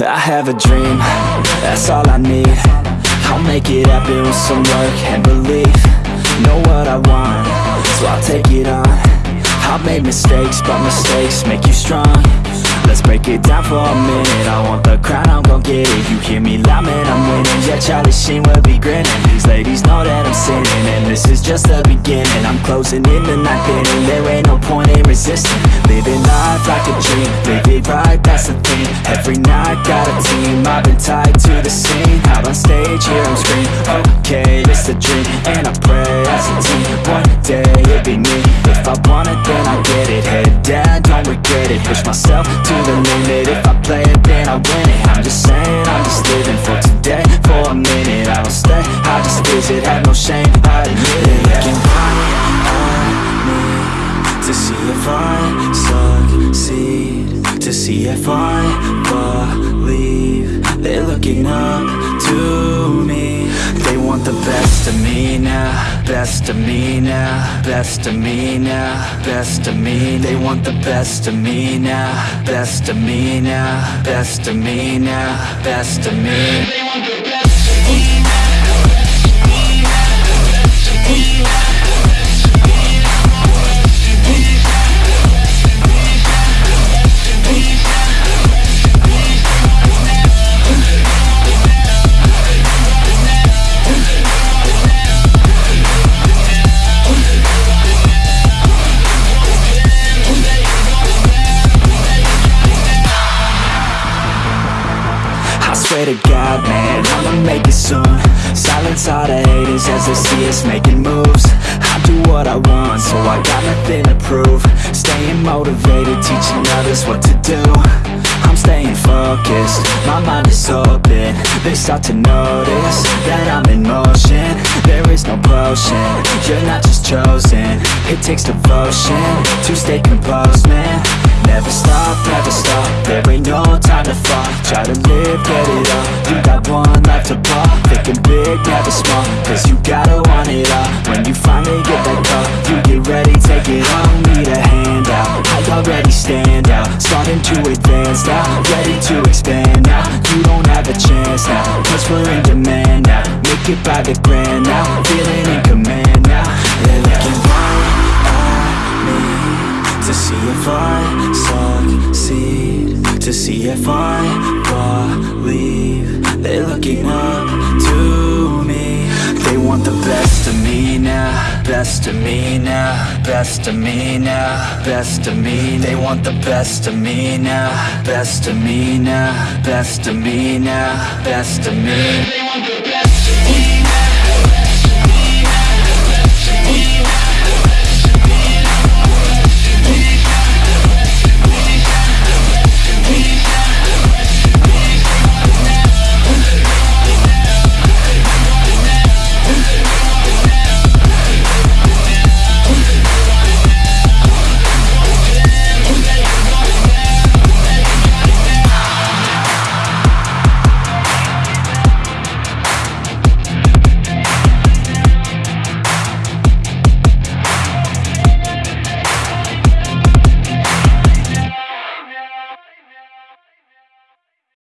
I have a dream, that's all I need. I'll make it happen with some work and belief. Know what I want, so I'll take it on. I've made mistakes, but mistakes make you strong. Let's break it down for a minute. I want the crown, I'm gon' get it. You hear me loud, man, I'm winning. Yeah, Charlie Sheen will be grinning. These ladies know that I'm sinning And this is just the beginning. I'm closing in the ninth inning. There ain't no point in resisting got a team. I've been tied to the scene. Out on stage, here I'm screaming Okay, it's a dream. And I pray as a team One day, it'll be me. If I want it, then I get it. Head down, don't regret it. Push myself to the limit. If I play it, then I win it. I'm just saying, I'm just living for today. For a minute, I don't stay. I just visit, have no shame, I admit it. Looking right at me To see if I succeed. To see if I believe They're looking up to me. They want the best of me now. Best of me now. Best of me now. Best of me. They want the best of me now. Best of me now. Best of me now. Best of me swear to God, man, I'ma make it soon. Silence all the haters as they see us making moves. I do what I want, so I got nothing to prove. Staying motivated, teaching others what to do. I'm staying focused, my mind is open. They start to notice that I'm in motion. There is no potion, you're not just chosen. It takes devotion to stay composed, man. Never stop, never stop, big, never small, cause you gotta want it all. When you finally get that call, you get ready, take it on Need a hand out, I already stand out. Starting to advance now, ready to expand now. You don't have a chance now, cause we're in demand now. Make it by the grand now, feeling in command now. They're looking right at me To see if I succeed. To see if I believe. They're looking up Best of me now Best of me now Best of me. They want the best of me now Best of me now Best of me now Best of me. They want the